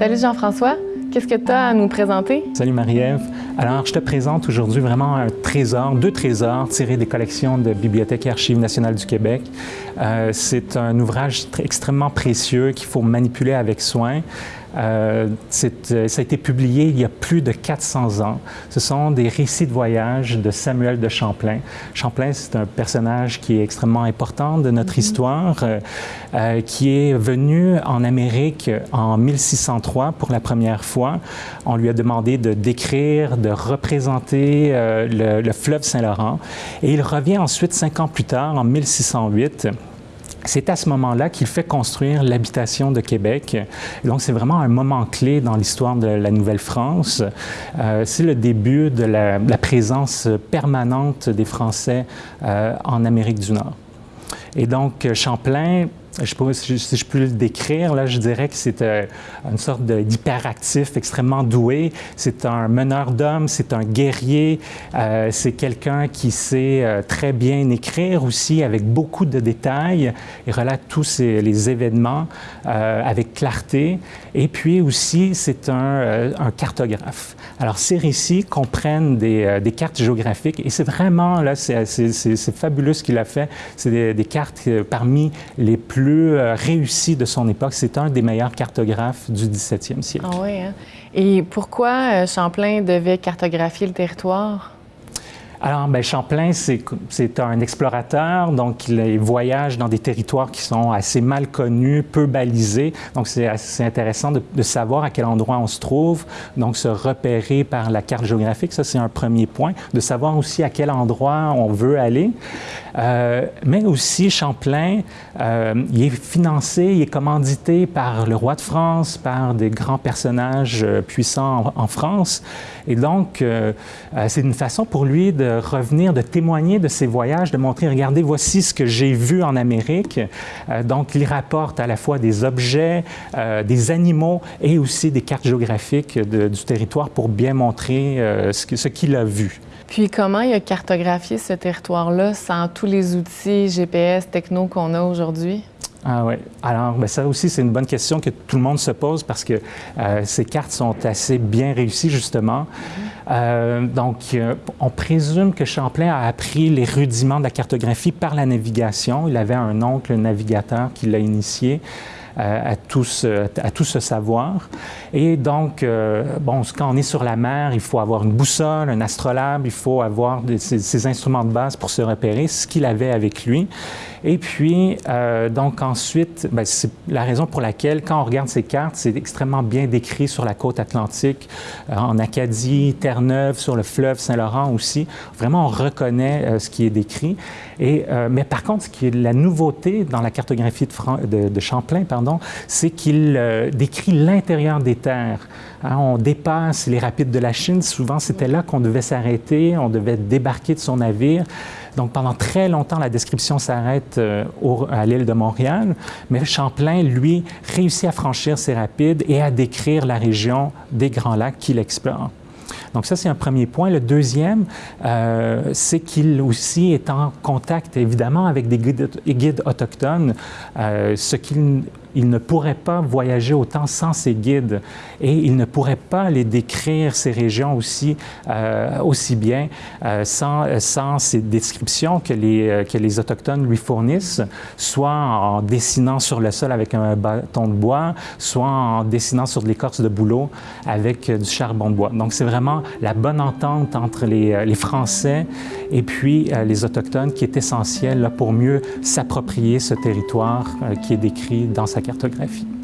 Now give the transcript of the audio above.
Salut Jean-François, qu'est-ce que tu as à nous présenter? Salut Marie-Ève. Alors, je te présente aujourd'hui vraiment un trésor, deux trésors tirés des collections de Bibliothèque et Archives nationales du Québec. Euh, C'est un ouvrage extrêmement précieux qu'il faut manipuler avec soin. Euh, euh, ça a été publié il y a plus de 400 ans. Ce sont des récits de voyage de Samuel de Champlain. Champlain, c'est un personnage qui est extrêmement important de notre mm -hmm. histoire, euh, euh, qui est venu en Amérique en 1603 pour la première fois. On lui a demandé de décrire, de représenter euh, le, le fleuve Saint-Laurent. Et il revient ensuite, cinq ans plus tard, en 1608, c'est à ce moment-là qu'il fait construire l'habitation de Québec. Donc, c'est vraiment un moment clé dans l'histoire de la Nouvelle-France. Euh, c'est le début de la, la, présence permanente des Français euh, en Amérique du Nord. Et donc, Champlain je peux, si je peux le décrire, là, je dirais que c'est euh, une sorte d'hyperactif extrêmement doué. C'est un meneur d'hommes, c'est un guerrier, euh, c'est quelqu'un qui sait euh, très bien écrire aussi avec beaucoup de détails. Il relate tous les événements avec clarté. Et puis aussi, c'est un, cartographe. Alors, ces récits comprennent des, cartes géographiques et c'est vraiment, là, c'est fabuleux ce qu'il a fait. C'est des, cartes parmi les plus euh, réussi de son époque. C'est un des meilleurs cartographes du 17e siècle. Ah hein? Et pourquoi euh, Champlain devait cartographier le territoire? Alors, ben, Champlain, c'est un explorateur, donc il voyage dans des territoires qui sont assez mal connus, peu balisés. Donc, c'est assez intéressant de, de, savoir à quel endroit on se trouve, donc se repérer par la carte géographique, ça c'est un premier point, de savoir aussi à quel endroit on veut aller. Euh, mais aussi, Champlain, euh, il est financé, il est commandité par le roi de France, par des grands personnages euh, puissants en, France. Et donc, euh, euh, c'est une façon pour lui de revenir, de témoigner de ses voyages, de montrer, regardez, voici ce que j'ai vu en Amérique. Euh, donc, il rapporte à la fois des objets, euh, des animaux et aussi des cartes géographiques de, du territoire pour bien montrer euh, ce qu'il ce a vu. Puis comment il a cartographié ce territoire-là sans tous les outils GPS, techno qu'on a aujourd'hui? Ah oui. Alors, ben ça aussi, c'est une bonne question que tout le monde se pose parce que euh, ces cartes sont assez bien réussies, justement. Mm -hmm. euh, donc, euh, on présume que Champlain a appris les rudiments de la cartographie par la navigation. Il avait un oncle navigateur qui l'a initié. Euh, à, tout ce, savoir. Et donc, euh, bon, quand on est sur la mer, il faut avoir une boussole, un astrolabe, il faut avoir des, ces, instruments de base pour se repérer, ce qu'il avait avec lui. Et puis, euh, donc ensuite, ben, c'est la raison pour laquelle, quand on regarde ces cartes, c'est extrêmement bien décrit sur la côte atlantique, en Acadie, Terre-Neuve, sur le fleuve Saint-Laurent aussi. Vraiment, on reconnaît ce qui est décrit. Et, mais par contre, ce qui est la nouveauté dans la cartographie de Champlain, c'est qu'il décrit l'intérieur des terres. Hein, on dépasse les rapides de la Chine. Souvent, c'était là qu'on devait s'arrêter, on devait débarquer de son navire. Donc, pendant très longtemps, la description s'arrête euh, à l'île de Montréal, mais Champlain, lui, réussit à franchir ces rapides et à décrire la région des Grands Lacs qu'il explore. Donc ça, c'est un premier point. Le deuxième, euh, c'est qu'il aussi est en contact, évidemment, avec des guides, autochtones, euh, ce qu'il il ne pourrait pas voyager autant sans ses guides et il ne pourrait pas les décrire, ces régions aussi, euh, aussi bien euh, sans, sans ces descriptions que les, euh, que les Autochtones lui fournissent, soit en dessinant sur le sol avec un bâton de bois, soit en dessinant sur de l'écorce de bouleau avec du charbon de bois. Donc c'est vraiment la bonne entente entre les, les Français et puis les Autochtones qui est essentielle pour mieux s'approprier ce territoire qui est décrit dans sa cartographie.